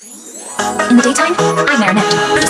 In the daytime, I'm Marinette,